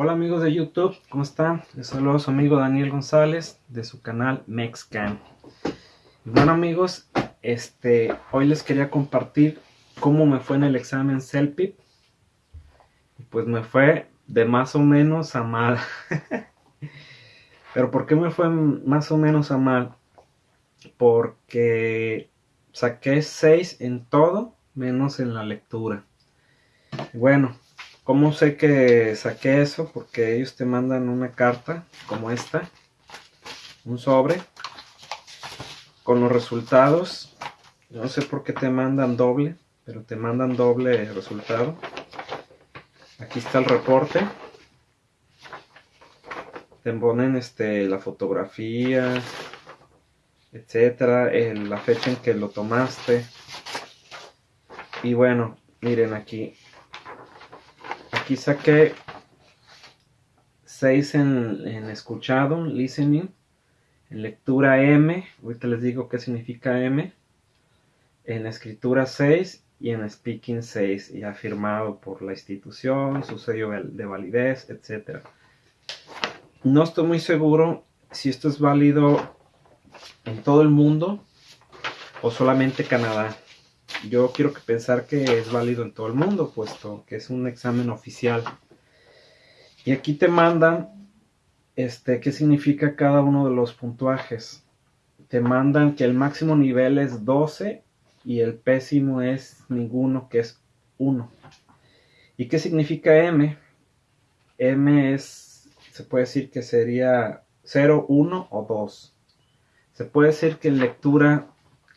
Hola amigos de YouTube, ¿cómo están? Les saludo a su amigo Daniel González de su canal Mexcan. Bueno amigos, este, hoy les quería compartir cómo me fue en el examen CELPIP. Pues me fue de más o menos a mal. Pero ¿por qué me fue más o menos a mal? Porque saqué 6 en todo menos en la lectura. Bueno, ¿Cómo sé que saqué eso? Porque ellos te mandan una carta como esta, un sobre, con los resultados. No sé por qué te mandan doble, pero te mandan doble resultado. Aquí está el reporte. Te ponen este, la fotografía, etcétera, la fecha en que lo tomaste. Y bueno, miren aquí, aquí saqué 6 en, escuchado, listening, en lectura M, ahorita les digo qué significa M, en escritura 6 y en speaking 6, y afirmado por la institución, su sello de validez, etc. No estoy muy seguro si esto es válido en todo el mundo o solamente Canadá yo quiero que pensar que es válido en todo el mundo, puesto que es un examen oficial. Y aquí te mandan este, qué significa cada uno de los puntuajes. Te mandan que el máximo nivel es 12 y el pésimo es ninguno, que es 1. ¿Y qué significa M? M es, se puede decir que sería 0, 1 o 2. Se puede decir que en lectura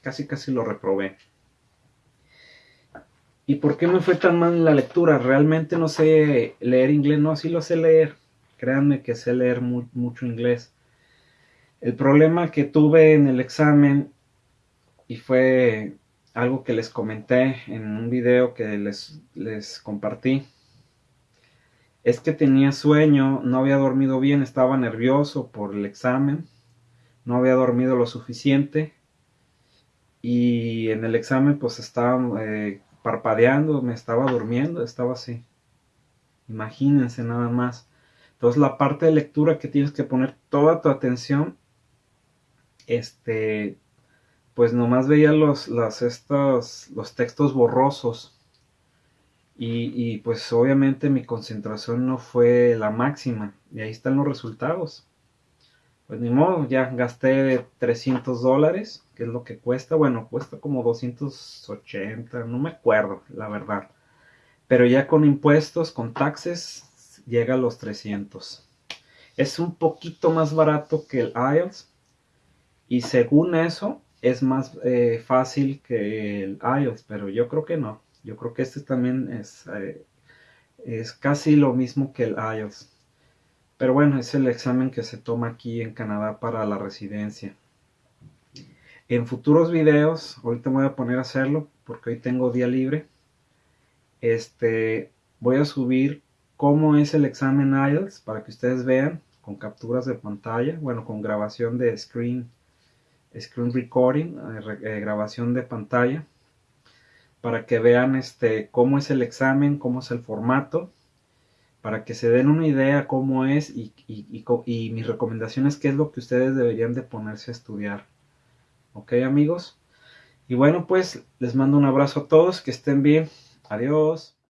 casi casi lo reprobé. ¿Y por qué me fue tan mal la lectura? Realmente no sé leer inglés, no, sí lo sé leer. Créanme que sé leer mucho inglés. El problema que tuve en el examen, y fue algo que les comenté en un video que les, les compartí, es que tenía sueño, no había dormido bien, estaba nervioso por el examen, no había dormido lo suficiente y en el examen pues estaba eh, parpadeando, me estaba durmiendo, estaba así. Imagínense nada más. Entonces la parte de lectura que tienes que poner toda tu atención, este, pues nomás veía los, estos, los textos borrosos. Y, y pues obviamente mi concentración no fue la máxima. Y ahí están los resultados pues ni modo, ya gasté 300 dólares, que es lo que cuesta. Bueno, cuesta como 280, no me acuerdo, la verdad. Pero ya con impuestos, con taxes, llega a los 300. Es un poquito más barato que el IELTS. Y según eso, es más eh, fácil que el IELTS, pero yo creo que no. Yo creo que este también es, eh, es casi lo mismo que el IELTS. Pero bueno, es el examen que se toma aquí en Canadá para la residencia. En futuros videos, ahorita me voy a poner a hacerlo porque hoy tengo día libre. Este, voy a subir cómo es el examen IELTS para que ustedes vean con capturas de pantalla, bueno, con grabación de screen, screen recording, eh, eh, grabación de pantalla, para que vean este, cómo es el examen, cómo es el formato para que se den una idea cómo es y, y, mis recomendaciones, qué es lo que ustedes deberían de ponerse a estudiar. ¿Ok amigos? Y bueno pues les mando un abrazo a todos, que estén bien. Adiós.